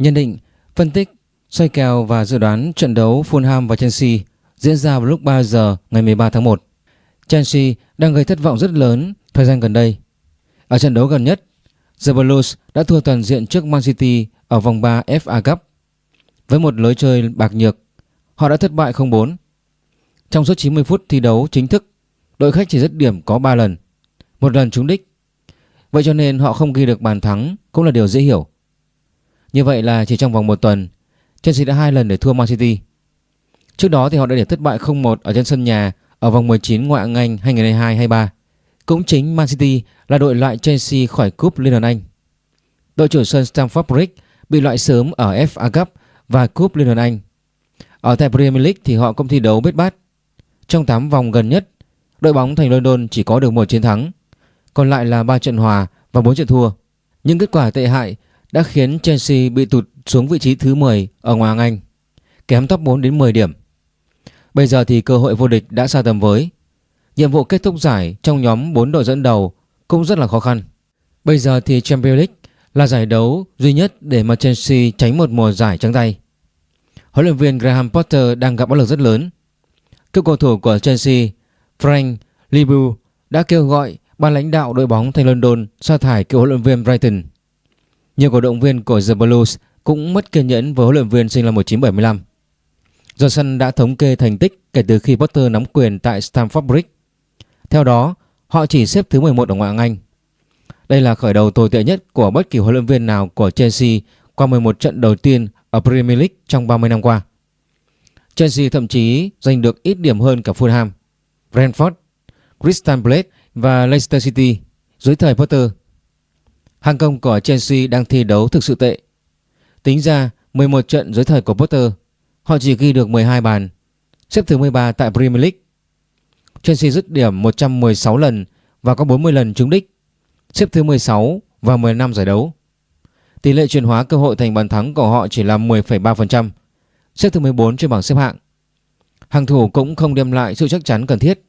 Nhận định, phân tích, xoay kèo và dự đoán trận đấu Fulham và Chelsea diễn ra vào lúc 3 giờ ngày 13 tháng 1. Chelsea đang gây thất vọng rất lớn thời gian gần đây. Ở trận đấu gần nhất, The Blues đã thua toàn diện trước Man City ở vòng 3 FA Cup. Với một lối chơi bạc nhược, họ đã thất bại 0-4. Trong suốt 90 phút thi đấu chính thức, đội khách chỉ dứt điểm có 3 lần, một lần trúng đích. Vậy cho nên họ không ghi được bàn thắng cũng là điều dễ hiểu. Như vậy là chỉ trong vòng một tuần, Chelsea đã hai lần để thua Man City. Trước đó thì họ đã để thất bại 0-1 ở trên sân nhà ở vòng 19 ngoại hạng Anh 2022-23. Cũng chính Man City là đội loại Chelsea khỏi cúp Liên đoàn Anh. Đội chủ sân Stamford Bridge bị loại sớm ở FA Cup và cúp Liên đoàn Anh. Ở tại Premier League thì họ cũng thi đấu bết bát. Trong 8 vòng gần nhất, đội bóng thành London chỉ có được một chiến thắng, còn lại là 3 trận hòa và 4 trận thua. Nhưng kết quả tệ hại đã khiến Chelsea bị tụt xuống vị trí thứ 10 ở ngoại hạng Anh, kém top 4 đến 10 điểm. Bây giờ thì cơ hội vô địch đã xa tầm với. Nhiệm vụ kết thúc giải trong nhóm 4 đội dẫn đầu cũng rất là khó khăn. Bây giờ thì Champions League là giải đấu duy nhất để mà Chelsea tránh một mùa giải trắng tay. Huấn luyện viên Graham Potter đang gặp áp lực rất lớn. Cựu cầu thủ của Chelsea Frank Libu đã kêu gọi ban lãnh đạo đội bóng thành London sa thải cựu huấn luyện viên Brighton. Nhiều cổ động viên của The Blues cũng mất kiên nhẫn với huấn luyện viên sinh năm 1975. Johnson đã thống kê thành tích kể từ khi Potter nắm quyền tại Stamford Bridge. Theo đó, họ chỉ xếp thứ 11 ở ngoại hạng Anh. Đây là khởi đầu tồi tệ nhất của bất kỳ huấn luyện viên nào của Chelsea qua 11 trận đầu tiên ở Premier League trong 30 năm qua. Chelsea thậm chí giành được ít điểm hơn cả Fulham, Brentford, Crystal Palace và Leicester City dưới thời Potter. Hàng công của Chelsea đang thi đấu thực sự tệ. Tính ra 11 trận dưới thời của Potter, họ chỉ ghi được 12 bàn, xếp thứ 13 tại Premier League. Chelsea dứt điểm 116 lần và có 40 lần trúng đích, xếp thứ 16 và 15 giải đấu. Tỷ lệ chuyển hóa cơ hội thành bàn thắng của họ chỉ là 10,3%, xếp thứ 14 trên bảng xếp hạng. Hàng thủ cũng không đem lại sự chắc chắn cần thiết.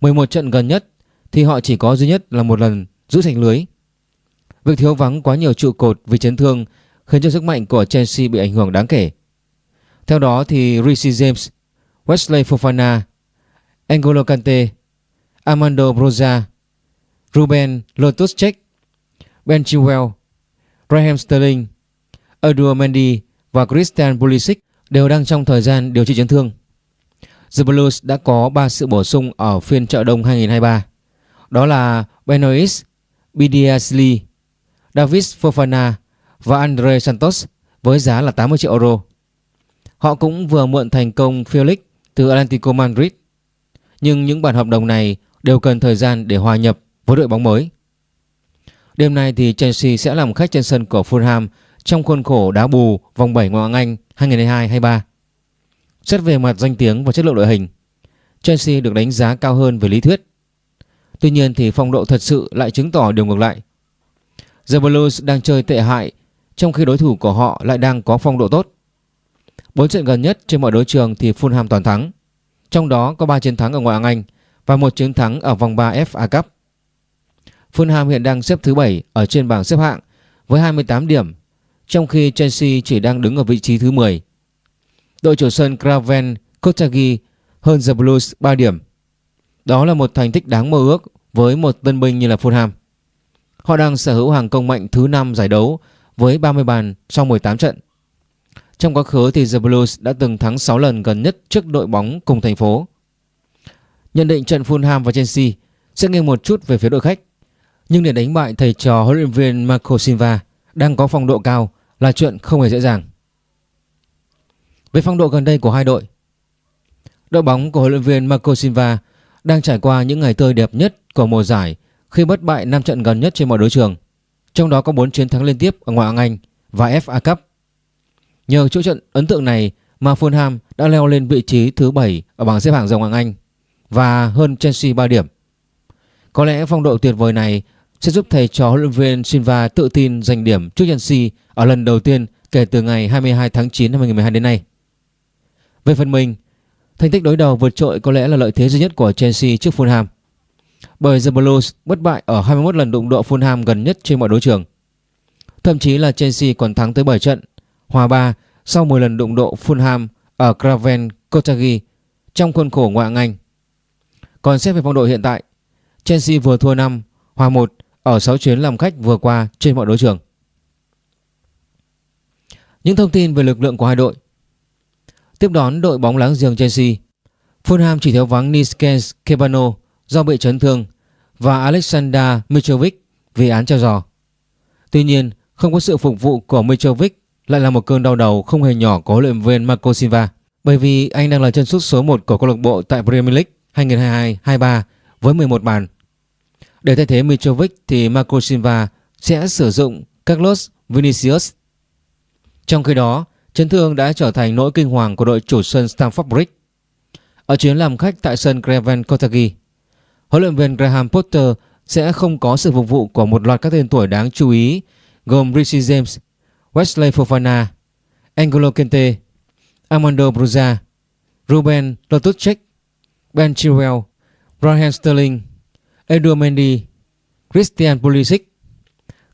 11 trận gần nhất thì họ chỉ có duy nhất là một lần giữ thành lưới. Việc thiếu vắng quá nhiều trụ cột vì chấn thương khiến cho sức mạnh của Chelsea bị ảnh hưởng đáng kể. Theo đó thì Rishi James, Wesley Fofana, N'Golo Kante, Armando Broza, Ruben Loftus-Cheek, Ben Chilwell, Raheem Sterling, Eduardo Mendy và Christian Pulisic đều đang trong thời gian điều trị chấn thương. The Blues đã có 3 sự bổ sung ở phiên chợ đông 2023. Đó là Benoist, Bidiasli, David Fofana và Andre Santos với giá là 80 triệu euro. Họ cũng vừa mượn thành công Felix từ Atlético Madrid. Nhưng những bản hợp đồng này đều cần thời gian để hòa nhập với đội bóng mới. Đêm nay thì Chelsea sẽ làm khách trên sân của Fulham trong khuôn khổ đá bù vòng 7 ngoại hạng Anh 2022-23. Xét về mặt danh tiếng và chất lượng đội hình, Chelsea được đánh giá cao hơn về lý thuyết. Tuy nhiên thì phong độ thật sự lại chứng tỏ điều ngược lại. The Blues đang chơi tệ hại trong khi đối thủ của họ lại đang có phong độ tốt. 4 trận gần nhất trên mọi đấu trường thì Fulham toàn thắng. Trong đó có 3 chiến thắng ở ngoại hạng Anh và một chiến thắng ở vòng 3 FA Cup. Fulham hiện đang xếp thứ 7 ở trên bảng xếp hạng với 28 điểm, trong khi Chelsea chỉ đang đứng ở vị trí thứ 10. Đội chủ sân Craven Kotagi hơn The Blues 3 điểm. Đó là một thành tích đáng mơ ước với một tân binh như là Fulham. Họ đang sở hữu hàng công mạnh thứ 5 giải đấu với 30 bàn sau 18 trận. Trong quá khứ thì The Blues đã từng thắng 6 lần gần nhất trước đội bóng cùng thành phố. Nhận định trận Fulham và Chelsea sẽ nghiêng một chút về phía đội khách. Nhưng để đánh bại thầy trò huấn luyện viên Marco Silva đang có phong độ cao là chuyện không hề dễ dàng. Về phong độ gần đây của hai đội, đội bóng của huấn luyện viên Marco Silva đang trải qua những ngày tươi đẹp nhất của mùa giải khi bất bại 5 trận gần nhất trên mọi đấu trường, trong đó có 4 chiến thắng liên tiếp ở ngoại hạng Anh và FA Cup. Nhờ chỗ trận ấn tượng này mà Fulham đã leo lên vị trí thứ 7 ở bảng xếp hạng dòng hạng Anh và hơn Chelsea 3 điểm. Có lẽ phong độ tuyệt vời này sẽ giúp thầy trò huấn luyện viên Silva tự tin giành điểm trước Chelsea ở lần đầu tiên kể từ ngày 22 tháng 9 năm 2012 đến nay. Về phần mình, thành tích đối đầu vượt trội có lẽ là lợi thế duy nhất của Chelsea trước Fulham. Bởi The Blues bất bại ở 21 lần đụng độ Fulham gần nhất trên mọi đấu trường. Thậm chí là Chelsea còn thắng tới 7 trận hòa 3 sau 10 lần đụng độ Fulham ở Craven Cottage trong khuôn khổ ngoại hạng Anh. Còn xét về phong độ hiện tại, Chelsea vừa thua 5, hòa 1 ở 6 chuyến làm khách vừa qua trên mọi đấu trường. Những thông tin về lực lượng của hai đội Tiếp đón đội bóng láng giềng Chelsea Fulham chỉ thiếu vắng Niskens Kebano do bị chấn thương và Alexander Mitrovic vì án treo giò. Tuy nhiên, không có sự phục vụ của Mitrovic lại là một cơn đau đầu không hề nhỏ của huấn luyện viên Marco Silva bởi vì anh đang là chân sút số 1 của câu lạc bộ tại Premier League 2022-23 với 11 bàn. Để thay thế Mitrovic thì Marco Silva sẽ sử dụng Carlos Vinicius. Trong khi đó, chấn thương đã trở thành nỗi kinh hoàng của đội chủ sân Stamford Bridge. Ở chuyến làm khách tại sân Craven Cottage, huấn luyện viên Graham Potter sẽ không có sự phục vụ của một loạt các tên tuổi đáng chú ý gồm Richie James, Wesley Fofana, Angelo Kente, Armando Bruza, Ruben Loftus-Cheek, Ben Chilwell, Raheem Sterling, Edu Mendy, Christian Pulisic.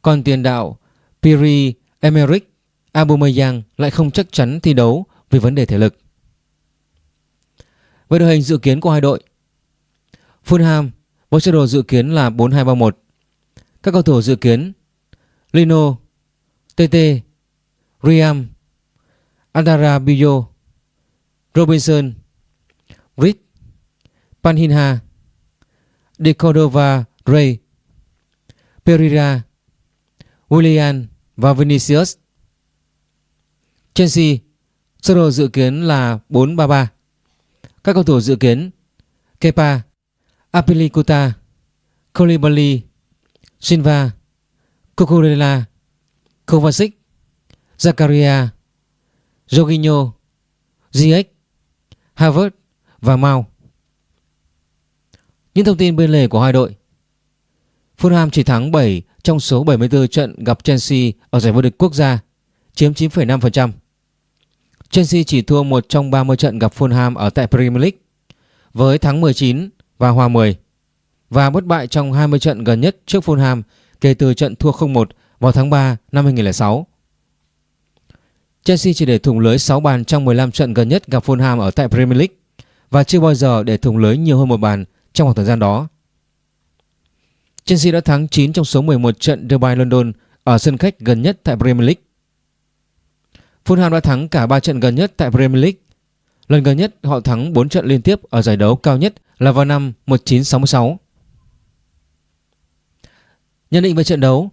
Còn tiền đạo Piri Emerick Aubameyang lại không chắc chắn thi đấu vì vấn đề thể lực. Về đội hình dự kiến của hai đội Fulham với sơ đồ dự kiến là 4-2-3-1 Các cầu thủ dự kiến Lino TT Riam Andara Bio, Robinson Reed Panhinha De Cordova Ray Pereira Willian và Vinicius. Chelsea sơ đồ dự kiến là 4-3-3 Các cầu thủ dự kiến Kepa Apilicuta Colibali, Silva Cucurella Kovacic Zakaria Jorginho Ziyech Havertz và Mount Những thông tin bên lề của hai đội. Fulham chỉ thắng 7 trong số 74 trận gặp Chelsea ở giải vô địch quốc gia chiếm 9,5% Chelsea chỉ thua một trong 30 trận gặp Fulham ở tại Premier League với thắng 19 và hòa 10 và bất bại trong 20 trận gần nhất trước Fulham kể từ trận thua 0-1 vào tháng 3 năm 2006. Chelsea chỉ để thủng lưới 6 bàn trong 15 trận gần nhất gặp Fulham ở tại Premier League và chưa bao giờ để thủng lưới nhiều hơn một bàn trong khoảng thời gian đó. Chelsea đã thắng 9 trong số 11 trận Derby London ở sân khách gần nhất tại Premier League. Fulham đã thắng cả 3 trận gần nhất tại Premier League. Lần gần nhất họ thắng 4 trận liên tiếp ở giải đấu cao nhất là vào năm 1966. Nhận định về trận đấu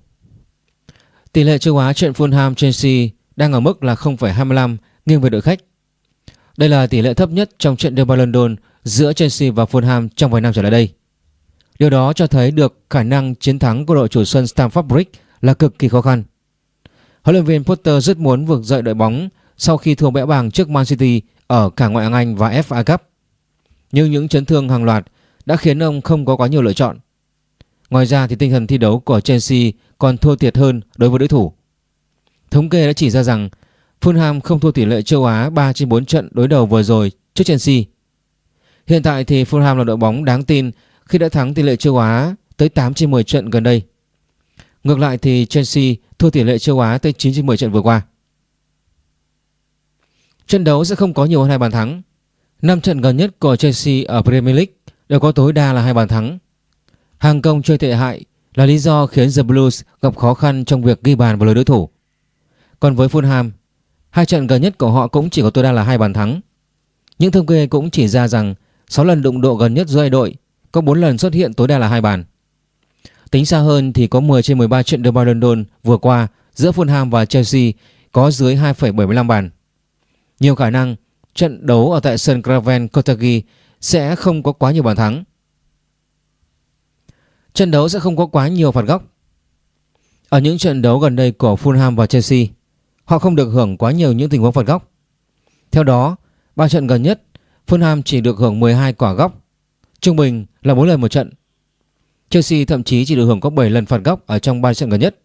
Tỷ lệ châu Á trận Fulham Chelsea đang ở mức là 0,25 nghiêng về đội khách. Đây là tỷ lệ thấp nhất trong trận Derby London giữa Chelsea và Fulham trong vài năm trở lại đây. Điều đó cho thấy được khả năng chiến thắng của đội chủ sân Stamford Bridge là cực kỳ khó khăn. Huấn luyện viên Potter rất muốn vực dậy đội bóng sau khi thua bẽ bàng trước Man City ở cả ngoại hạng Anh và FA Cup. Nhưng những chấn thương hàng loạt đã khiến ông không có quá nhiều lựa chọn. Ngoài ra thì tinh thần thi đấu của Chelsea còn thua thiệt hơn đối với đối thủ. Thống kê đã chỉ ra rằng Fulham không thua tỷ lệ châu Á 3 trên 4 trận đối đầu vừa rồi trước Chelsea. Hiện tại thì Fulham là đội bóng đáng tin khi đã thắng tỷ lệ châu Á tới 8 trên 10 trận gần đây. Ngược lại thì Chelsea thua tỷ lệ châu Á tới 9 trên 10 trận vừa qua. Trận đấu sẽ không có nhiều hơn hai bàn thắng. 5 trận gần nhất của Chelsea ở Premier League đều có tối đa là hai bàn thắng. Hàng công chơi tệ hại là lý do khiến The Blues gặp khó khăn trong việc ghi bàn vào lưới đối thủ. Còn với Fulham, hai trận gần nhất của họ cũng chỉ có tối đa là hai bàn thắng. Những thống kê cũng chỉ ra rằng 6 lần đụng độ gần nhất giữa hai đội có 4 lần xuất hiện tối đa là hai bàn. Tính xa hơn thì có 10 trên 13 trận Derby London vừa qua giữa Fulham và Chelsea có dưới 2,75 bàn. Nhiều khả năng trận đấu ở tại sân Craven Cottage sẽ không có quá nhiều bàn thắng. Trận đấu sẽ không có quá nhiều phạt góc. Ở những trận đấu gần đây của Fulham và Chelsea, họ không được hưởng quá nhiều những tình huống phạt góc. Theo đó, ba trận gần nhất, Fulham chỉ được hưởng 12 quả góc, trung bình là 4 lần một trận. Chelsea thậm chí chỉ được hưởng có 7 lần phạt góc ở trong 3 trận gần nhất.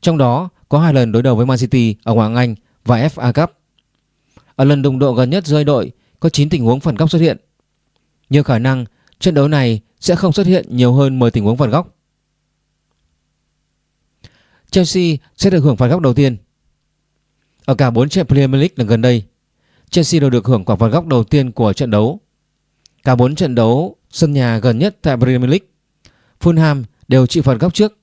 Trong đó có 2 lần đối đầu với Man City ở Ngoại hạng Anh và FA Cup. Ở lần đụng độ gần nhất rơi đội có 9 tình huống phản góc xuất hiện. Nhiều khả năng trận đấu này sẽ không xuất hiện nhiều hơn 10 tình huống phản góc. Chelsea sẽ được hưởng phản góc đầu tiên. Ở cả 4 trận Premier League lần gần đây, Chelsea đều được hưởng quả phản góc đầu tiên của trận đấu. Cả 4 trận đấu sân nhà gần nhất tại Premier League, Fulham đều chịu phạt góc trước.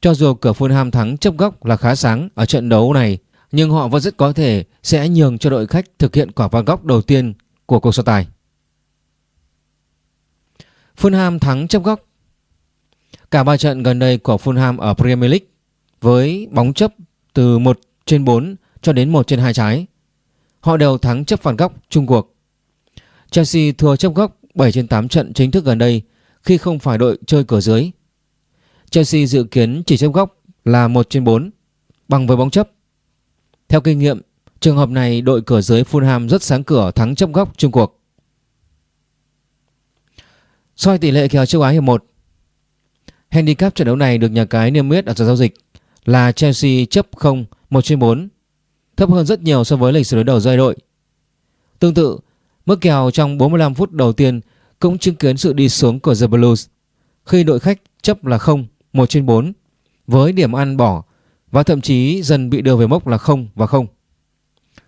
Cho dù cửa Fulham thắng chấp góc là khá sáng ở trận đấu này, nhưng họ vẫn rất có thể sẽ nhường cho đội khách thực hiện quả phạt góc đầu tiên của cuộc so tài. Fulham thắng chấp góc. Cả ba trận gần đây của Fulham ở Premier League với bóng chấp từ 1 trên 4 cho đến 1 trên 2 trái. Họ đều thắng chấp phạt góc chung cuộc. Chelsea thua chấp góc 7 trên 8 trận chính thức gần đây khi không phải đội chơi cửa dưới. Chelsea dự kiến chỉ chấp góc là 1 trên 4 bằng với bóng chấp. Theo kinh nghiệm, trường hợp này đội cửa dưới Fulham rất sáng cửa thắng chấp góc chung cuộc. soi tỷ lệ kèo châu Á hiệp 1 Handicap trận đấu này được nhà cái niêm yết ở giờ giao dịch là Chelsea chấp 0 1 trên 4 thấp hơn rất nhiều so với lịch sử đối đầu giữa đội. Tương tự, mức kèo trong 45 phút đầu tiên cũng chứng kiến sự đi xuống của The Blues khi đội khách chấp là 0 1 trên 4 với điểm ăn bỏ và thậm chí dần bị đưa về mốc là 0 và 0.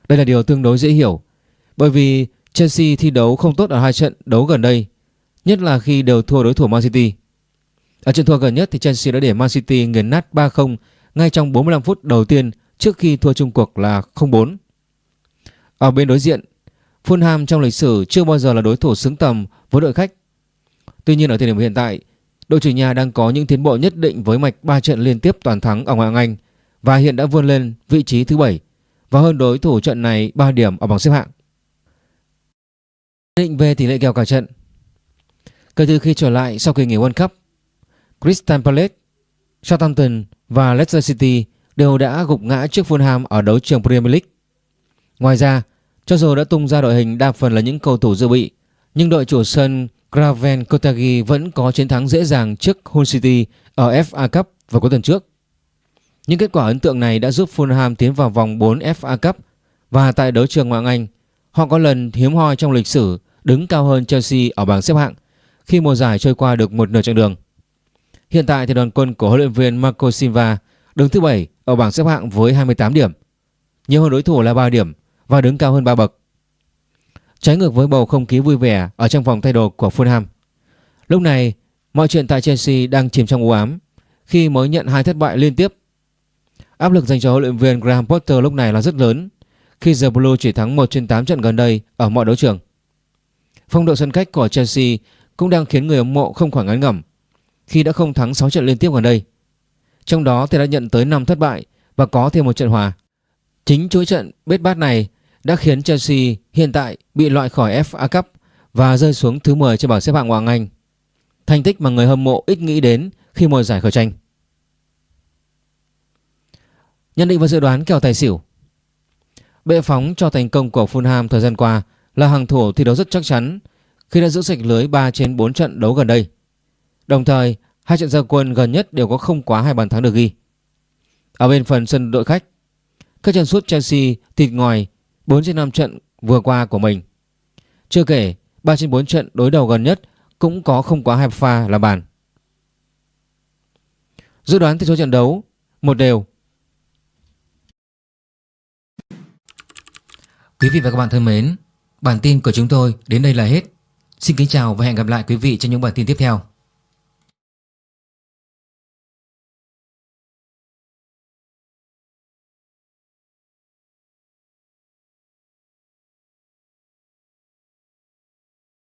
Đây là điều tương đối dễ hiểu bởi vì Chelsea thi đấu không tốt ở hai trận đấu gần đây, nhất là khi đều thua đối thủ Man City. Ở trận thua gần nhất thì Chelsea đã để Man City nghiền nát 3-0 ngay trong 45 phút đầu tiên trước khi thua chung cuộc là 0-4. Ở bên đối diện, Fulham trong lịch sử chưa bao giờ là đối thủ xứng tầm với đội khách. Tuy nhiên ở thời điểm hiện tại, đội chủ nhà đang có những tiến bộ nhất định với mạch 3 trận liên tiếp toàn thắng ở ngoại hạng Anh và hiện đã vươn lên vị trí thứ 7 và hơn đối thủ trận này 3 điểm ở bảng xếp hạng. Định về tỷ lệ kèo cả trận Kể từ khi trở lại sau kỳ nghỉ World Cup, Crystal Palace, Southampton và Leicester City đều đã gục ngã trước Fulham ở đấu trường Premier League. Ngoài ra, cho dù đã tung ra đội hình đa phần là những cầu thủ dự bị, nhưng đội chủ sân Craven Cottage vẫn có chiến thắng dễ dàng trước Hull City ở FA Cup vào cuối tuần trước. Những kết quả ấn tượng này đã giúp Fulham tiến vào vòng 4 FA Cup và tại đấu trường ngoại Anh, họ có lần hiếm hoi trong lịch sử đứng cao hơn Chelsea ở bảng xếp hạng khi mùa giải trôi qua được một nửa chặng đường. Hiện tại thì đoàn quân của huấn luyện viên Marco Silva đứng thứ 7 ở bảng xếp hạng với 28 điểm, nhiều hơn đối thủ là 3 điểm và đứng cao hơn 3 bậc. Trái ngược với bầu không khí vui vẻ ở trong vòng thay đồ của Fulham. Lúc này, mọi chuyện tại Chelsea đang chìm trong u ám khi mới nhận hai thất bại liên tiếp. Áp lực dành cho huấn luyện viên Graham Potter lúc này là rất lớn, khi The Blue chỉ thắng 1 trên 8 trận gần đây ở mọi đấu trường. Phong độ sân khách của Chelsea cũng đang khiến người hâm mộ không khỏi ngán ngẩm, khi đã không thắng 6 trận liên tiếp gần đây. Trong đó thì đã nhận tới 5 thất bại và có thêm một trận hòa. Chính chuỗi trận bết bát này đã khiến Chelsea hiện tại bị loại khỏi FA Cup và rơi xuống thứ 10 trên bảng xếp hạng Hoàng Anh. Thành tích mà người hâm mộ ít nghĩ đến khi mùa giải khởi tranh. Nhận định và dự đoán kèo tài xỉu Bệ phóng cho thành công của Fulham thời gian qua là hàng thủ thi đấu rất chắc chắn khi đã giữ sạch lưới 3 trên 4 trận đấu gần đây. Đồng thời, hai trận gia quân gần nhất đều có không quá hai bàn thắng được ghi. Ở bên phần sân đội khách, các chân sút Chelsea thịt ngoài 4 trên 5 trận vừa qua của mình. Chưa kể, 3 trên 4 trận đối đầu gần nhất cũng có không quá hai pha là bàn. Dự đoán tỷ số trận đấu một đều. Quý vị và các bạn thân mến, bản tin của chúng tôi đến đây là hết. Xin kính chào và hẹn gặp lại quý vị trong những bản tin tiếp theo.